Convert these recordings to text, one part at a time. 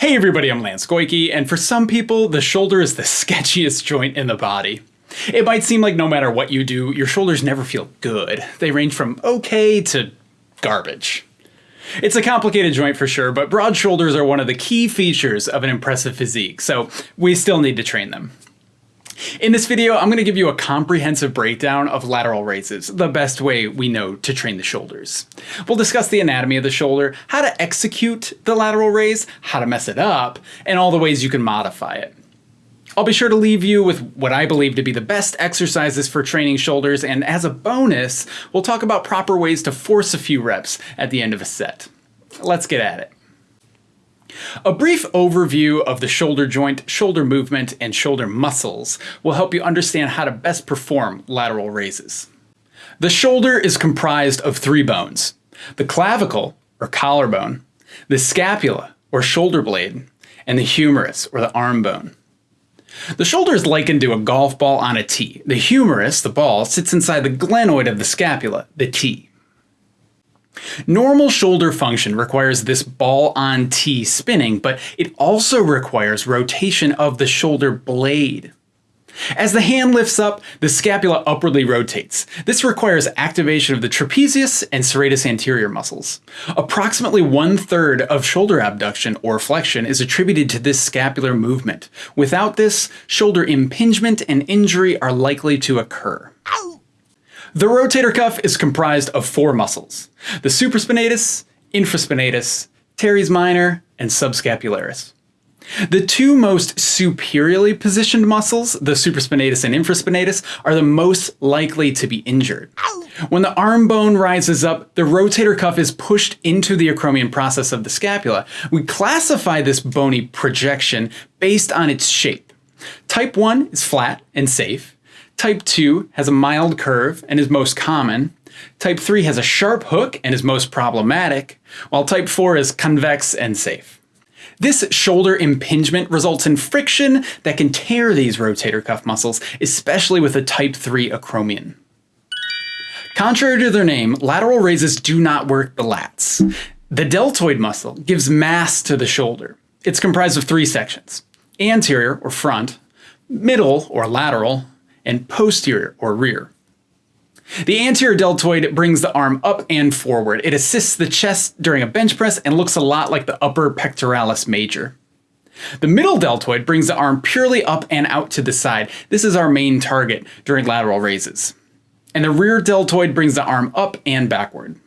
Hey everybody, I'm Lance Goyke, and for some people, the shoulder is the sketchiest joint in the body. It might seem like no matter what you do, your shoulders never feel good. They range from okay to garbage. It's a complicated joint for sure, but broad shoulders are one of the key features of an impressive physique, so we still need to train them. In this video, I'm going to give you a comprehensive breakdown of lateral raises, the best way we know to train the shoulders. We'll discuss the anatomy of the shoulder, how to execute the lateral raise, how to mess it up, and all the ways you can modify it. I'll be sure to leave you with what I believe to be the best exercises for training shoulders, and as a bonus, we'll talk about proper ways to force a few reps at the end of a set. Let's get at it. A brief overview of the shoulder joint, shoulder movement, and shoulder muscles will help you understand how to best perform lateral raises. The shoulder is comprised of three bones, the clavicle, or collarbone, the scapula, or shoulder blade, and the humerus, or the arm bone. The shoulder is likened to a golf ball on a tee. The humerus, the ball, sits inside the glenoid of the scapula, the tee. Normal shoulder function requires this ball on tee spinning, but it also requires rotation of the shoulder blade. As the hand lifts up, the scapula upwardly rotates. This requires activation of the trapezius and serratus anterior muscles. Approximately one third of shoulder abduction or flexion is attributed to this scapular movement. Without this, shoulder impingement and injury are likely to occur. The rotator cuff is comprised of four muscles, the supraspinatus, infraspinatus, teres minor, and subscapularis. The two most superiorly positioned muscles, the supraspinatus and infraspinatus, are the most likely to be injured. When the arm bone rises up, the rotator cuff is pushed into the acromion process of the scapula. We classify this bony projection based on its shape. Type 1 is flat and safe. Type 2 has a mild curve and is most common. Type 3 has a sharp hook and is most problematic, while Type 4 is convex and safe. This shoulder impingement results in friction that can tear these rotator cuff muscles, especially with a Type 3 acromion. Contrary to their name, lateral raises do not work the lats. The deltoid muscle gives mass to the shoulder. It's comprised of three sections, anterior or front, middle or lateral, and posterior or rear. The anterior deltoid brings the arm up and forward. It assists the chest during a bench press and looks a lot like the upper pectoralis major. The middle deltoid brings the arm purely up and out to the side. This is our main target during lateral raises. And the rear deltoid brings the arm up and backward.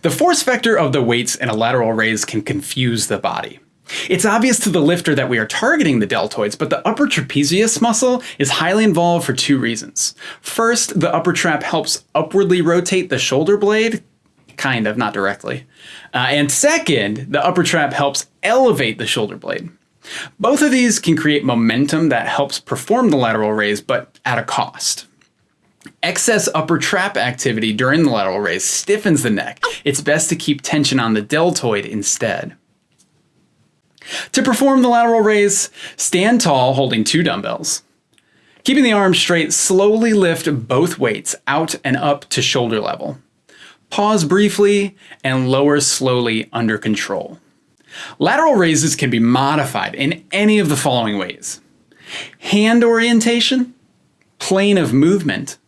The force vector of the weights in a lateral raise can confuse the body. It's obvious to the lifter that we are targeting the deltoids, but the upper trapezius muscle is highly involved for two reasons. First, the upper trap helps upwardly rotate the shoulder blade, kind of, not directly. Uh, and second, the upper trap helps elevate the shoulder blade. Both of these can create momentum that helps perform the lateral raise, but at a cost. Excess upper trap activity during the lateral raise stiffens the neck. It's best to keep tension on the deltoid instead. To perform the lateral raise, stand tall holding two dumbbells. Keeping the arms straight, slowly lift both weights out and up to shoulder level. Pause briefly and lower slowly under control. Lateral raises can be modified in any of the following ways. Hand orientation, plane of movement,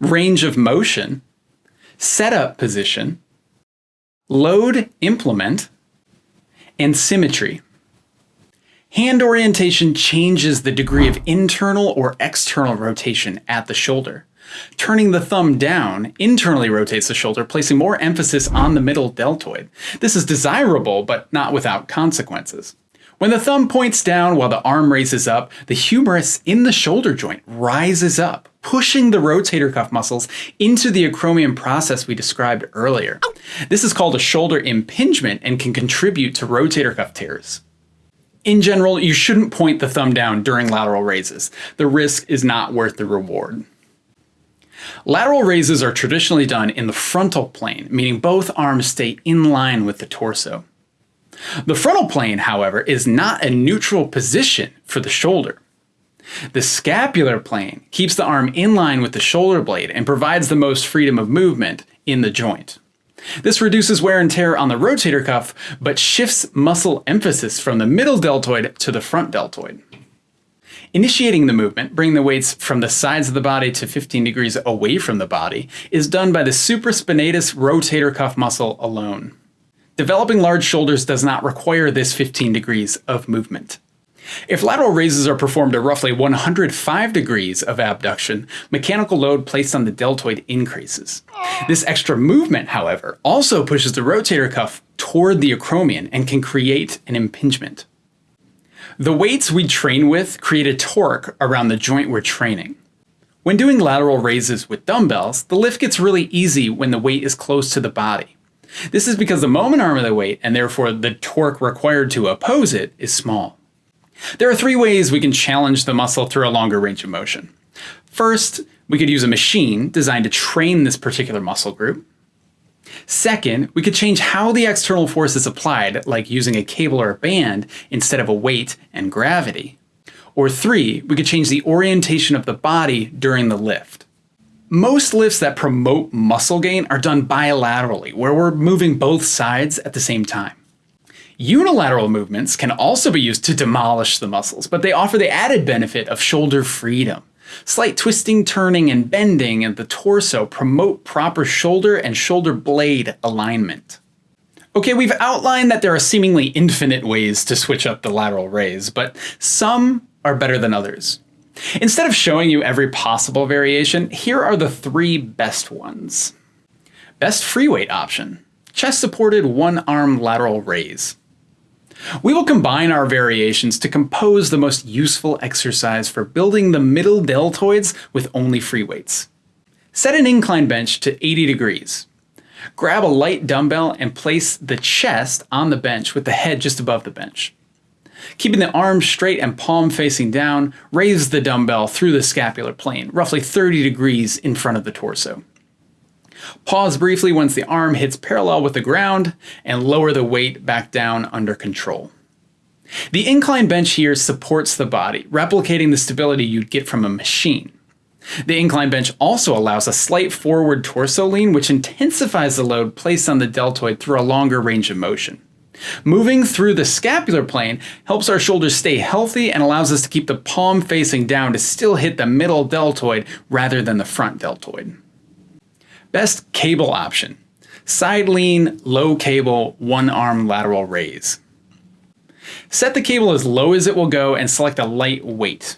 range of motion, setup position, load implement, and symmetry. Hand orientation changes the degree of internal or external rotation at the shoulder. Turning the thumb down internally rotates the shoulder, placing more emphasis on the middle deltoid. This is desirable, but not without consequences. When the thumb points down while the arm raises up, the humerus in the shoulder joint rises up, pushing the rotator cuff muscles into the acromion process we described earlier. This is called a shoulder impingement and can contribute to rotator cuff tears. In general, you shouldn't point the thumb down during lateral raises. The risk is not worth the reward. Lateral raises are traditionally done in the frontal plane, meaning both arms stay in line with the torso. The frontal plane, however, is not a neutral position for the shoulder. The scapular plane keeps the arm in line with the shoulder blade and provides the most freedom of movement in the joint. This reduces wear and tear on the rotator cuff, but shifts muscle emphasis from the middle deltoid to the front deltoid. Initiating the movement, bringing the weights from the sides of the body to 15 degrees away from the body, is done by the supraspinatus rotator cuff muscle alone. Developing large shoulders does not require this 15 degrees of movement. If lateral raises are performed at roughly 105 degrees of abduction, mechanical load placed on the deltoid increases. This extra movement, however, also pushes the rotator cuff toward the acromion and can create an impingement. The weights we train with create a torque around the joint we're training. When doing lateral raises with dumbbells, the lift gets really easy when the weight is close to the body. This is because the moment arm of the weight, and therefore the torque required to oppose it, is small. There are three ways we can challenge the muscle through a longer range of motion. First, we could use a machine designed to train this particular muscle group. Second, we could change how the external force is applied, like using a cable or a band instead of a weight and gravity. Or three, we could change the orientation of the body during the lift. Most lifts that promote muscle gain are done bilaterally, where we're moving both sides at the same time. Unilateral movements can also be used to demolish the muscles, but they offer the added benefit of shoulder freedom. Slight twisting, turning, and bending of the torso promote proper shoulder and shoulder blade alignment. Okay, we've outlined that there are seemingly infinite ways to switch up the lateral raise, but some are better than others. Instead of showing you every possible variation, here are the three best ones. Best free weight option, chest supported one arm lateral raise. We will combine our variations to compose the most useful exercise for building the middle deltoids with only free weights. Set an incline bench to 80 degrees. Grab a light dumbbell and place the chest on the bench with the head just above the bench. Keeping the arms straight and palm facing down, raise the dumbbell through the scapular plane, roughly 30 degrees in front of the torso. Pause briefly once the arm hits parallel with the ground and lower the weight back down under control. The incline bench here supports the body, replicating the stability you'd get from a machine. The incline bench also allows a slight forward torso lean, which intensifies the load placed on the deltoid through a longer range of motion. Moving through the scapular plane helps our shoulders stay healthy and allows us to keep the palm facing down to still hit the middle deltoid rather than the front deltoid. Best cable option. Side lean, low cable, one arm lateral raise. Set the cable as low as it will go and select a light weight.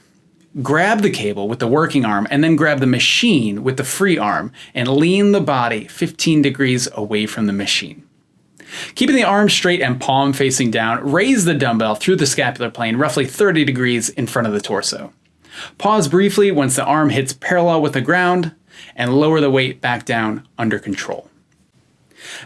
Grab the cable with the working arm and then grab the machine with the free arm and lean the body 15 degrees away from the machine. Keeping the arm straight and palm facing down, raise the dumbbell through the scapular plane roughly 30 degrees in front of the torso. Pause briefly once the arm hits parallel with the ground, and lower the weight back down under control.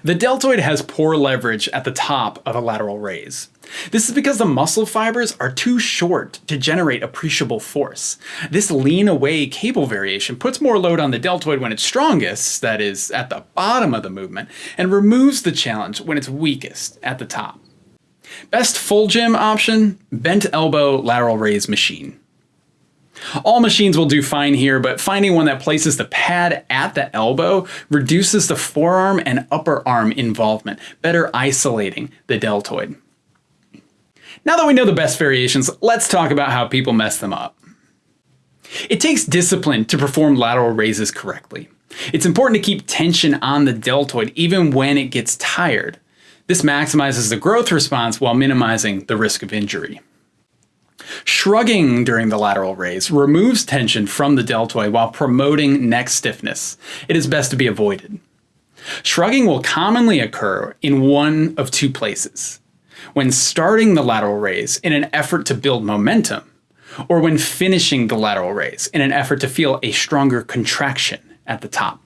The deltoid has poor leverage at the top of a lateral raise. This is because the muscle fibers are too short to generate appreciable force. This lean away cable variation puts more load on the deltoid when it's strongest, that is, at the bottom of the movement, and removes the challenge when it's weakest, at the top. Best full gym option, bent elbow lateral raise machine. All machines will do fine here, but finding one that places the pad at the elbow reduces the forearm and upper arm involvement, better isolating the deltoid. Now that we know the best variations, let's talk about how people mess them up. It takes discipline to perform lateral raises correctly. It's important to keep tension on the deltoid even when it gets tired. This maximizes the growth response while minimizing the risk of injury. Shrugging during the lateral raise removes tension from the deltoid while promoting neck stiffness. It is best to be avoided. Shrugging will commonly occur in one of two places. When starting the lateral raise in an effort to build momentum, or when finishing the lateral raise in an effort to feel a stronger contraction at the top.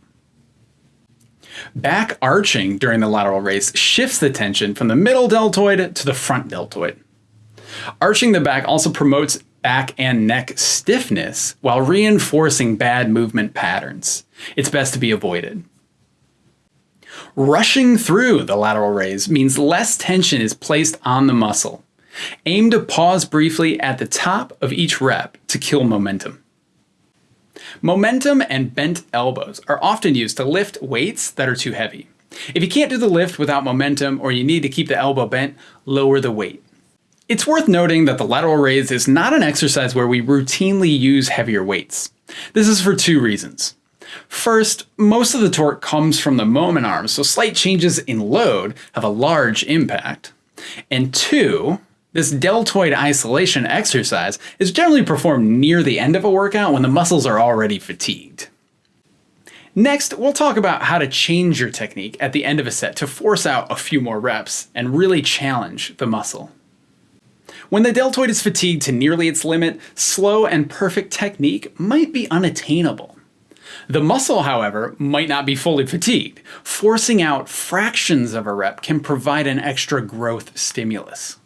Back arching during the lateral raise shifts the tension from the middle deltoid to the front deltoid. Arching the back also promotes back and neck stiffness while reinforcing bad movement patterns. It's best to be avoided. Rushing through the lateral raise means less tension is placed on the muscle. Aim to pause briefly at the top of each rep to kill momentum. Momentum and bent elbows are often used to lift weights that are too heavy. If you can't do the lift without momentum or you need to keep the elbow bent, lower the weight. It's worth noting that the lateral raise is not an exercise where we routinely use heavier weights. This is for two reasons. First, most of the torque comes from the moment arm, so slight changes in load have a large impact. And two, this deltoid isolation exercise is generally performed near the end of a workout when the muscles are already fatigued. Next, we'll talk about how to change your technique at the end of a set to force out a few more reps and really challenge the muscle. When the deltoid is fatigued to nearly its limit, slow and perfect technique might be unattainable. The muscle, however, might not be fully fatigued. Forcing out fractions of a rep can provide an extra growth stimulus.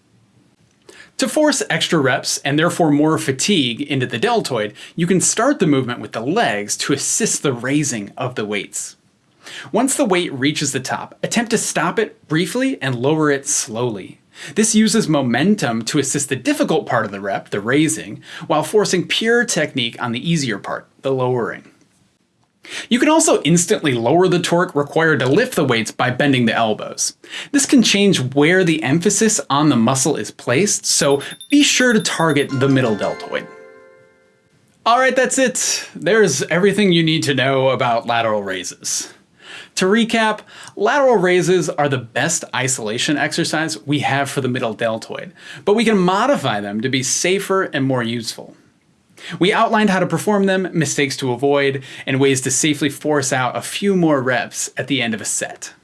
To force extra reps and therefore more fatigue into the deltoid, you can start the movement with the legs to assist the raising of the weights. Once the weight reaches the top, attempt to stop it briefly and lower it slowly. This uses momentum to assist the difficult part of the rep, the raising, while forcing pure technique on the easier part, the lowering. You can also instantly lower the torque required to lift the weights by bending the elbows. This can change where the emphasis on the muscle is placed, so be sure to target the middle deltoid. Alright, that's it. There's everything you need to know about lateral raises. To recap, lateral raises are the best isolation exercise we have for the middle deltoid, but we can modify them to be safer and more useful. We outlined how to perform them, mistakes to avoid, and ways to safely force out a few more reps at the end of a set.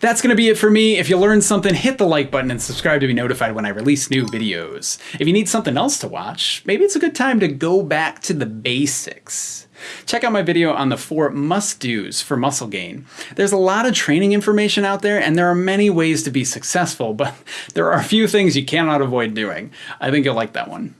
That's going to be it for me. If you learned something, hit the like button and subscribe to be notified when I release new videos. If you need something else to watch, maybe it's a good time to go back to the basics. Check out my video on the four must-dos for muscle gain. There's a lot of training information out there and there are many ways to be successful, but there are a few things you cannot avoid doing. I think you'll like that one.